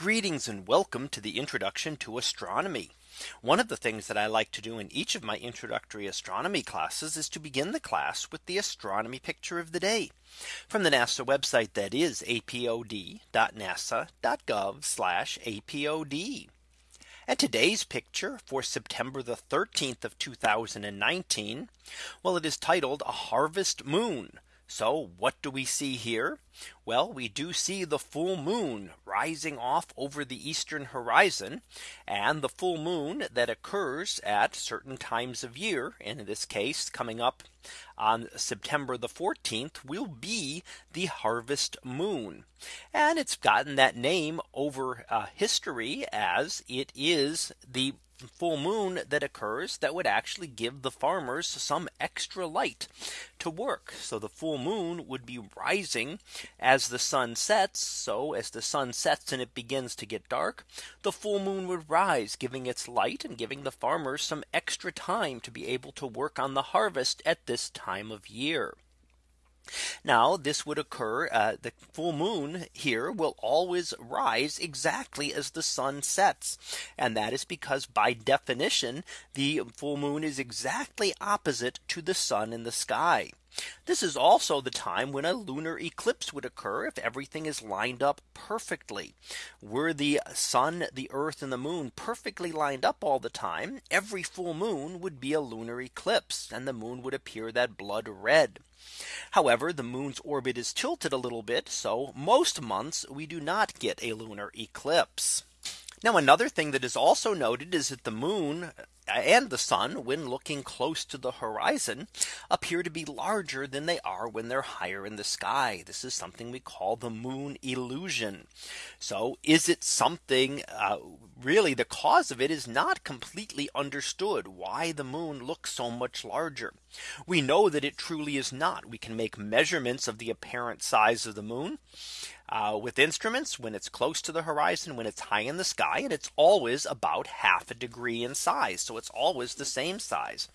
Greetings and welcome to the introduction to astronomy. One of the things that I like to do in each of my introductory astronomy classes is to begin the class with the astronomy picture of the day from the NASA website that is apod.nasa.gov apod. And today's picture for September the 13th of 2019. Well, it is titled a harvest moon. So what do we see here? Well, we do see the full moon rising off over the eastern horizon and the full moon that occurs at certain times of year. And in this case, coming up on September the 14th will be the harvest moon. And it's gotten that name over uh, history as it is the full moon that occurs that would actually give the farmers some extra light to work. So the full moon would be rising as the sun sets. So as the sun sets and it begins to get dark, the full moon would rise, giving its light and giving the farmers some extra time to be able to work on the harvest at this time of year. Now this would occur uh, the full moon here will always rise exactly as the sun sets. And that is because by definition, the full moon is exactly opposite to the sun in the sky. This is also the time when a lunar eclipse would occur if everything is lined up perfectly. Were the sun, the earth and the moon perfectly lined up all the time, every full moon would be a lunar eclipse and the moon would appear that blood red. However, the moon's orbit is tilted a little bit. So most months we do not get a lunar eclipse. Now another thing that is also noted is that the moon and the sun when looking close to the horizon appear to be larger than they are when they're higher in the sky. This is something we call the moon illusion. So is it something uh, really the cause of it is not completely understood why the moon looks so much larger. We know that it truly is not. We can make measurements of the apparent size of the moon uh, with instruments when it's close to the horizon, when it's high in the sky, and it's always about half a degree in size. So it's always the same size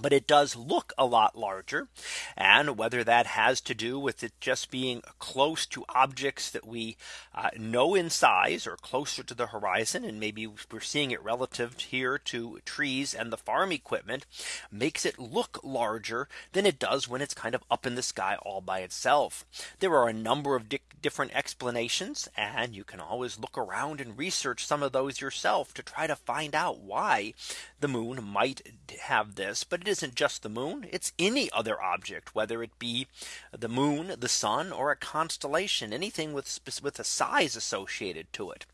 but it does look a lot larger. And whether that has to do with it just being close to objects that we uh, know in size or closer to the horizon, and maybe we're seeing it relative here to trees and the farm equipment makes it look larger than it does when it's kind of up in the sky all by itself. There are a number of different explanations, and you can always look around and research some of those yourself to try to find out why the moon might have this. But it isn't just the moon. It's any other object, whether it be the moon, the sun, or a constellation, anything with, with a size associated to it.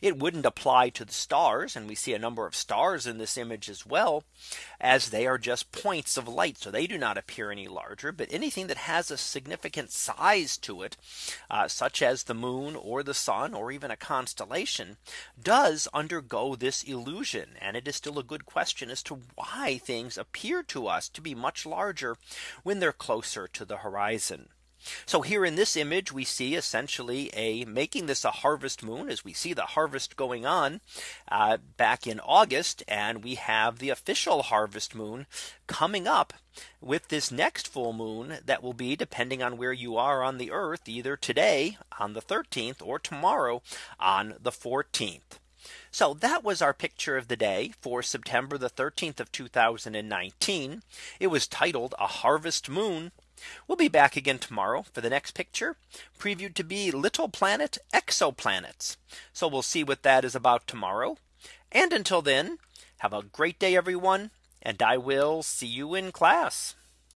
It wouldn't apply to the stars. And we see a number of stars in this image as well, as they are just points of light. So they do not appear any larger. But anything that has a significant size to it, uh, such as the moon or the sun, or even a constellation, does undergo this illusion. And it is still a good question as to why things appear to us to be much larger when they're closer to the horizon. So here in this image, we see essentially a making this a harvest moon as we see the harvest going on uh, back in August. And we have the official harvest moon coming up with this next full moon that will be depending on where you are on the earth either today on the 13th or tomorrow on the 14th. So that was our picture of the day for September the 13th of 2019. It was titled a harvest moon. We'll be back again tomorrow for the next picture previewed to be little planet exoplanets. So we'll see what that is about tomorrow. And until then, have a great day, everyone. And I will see you in class.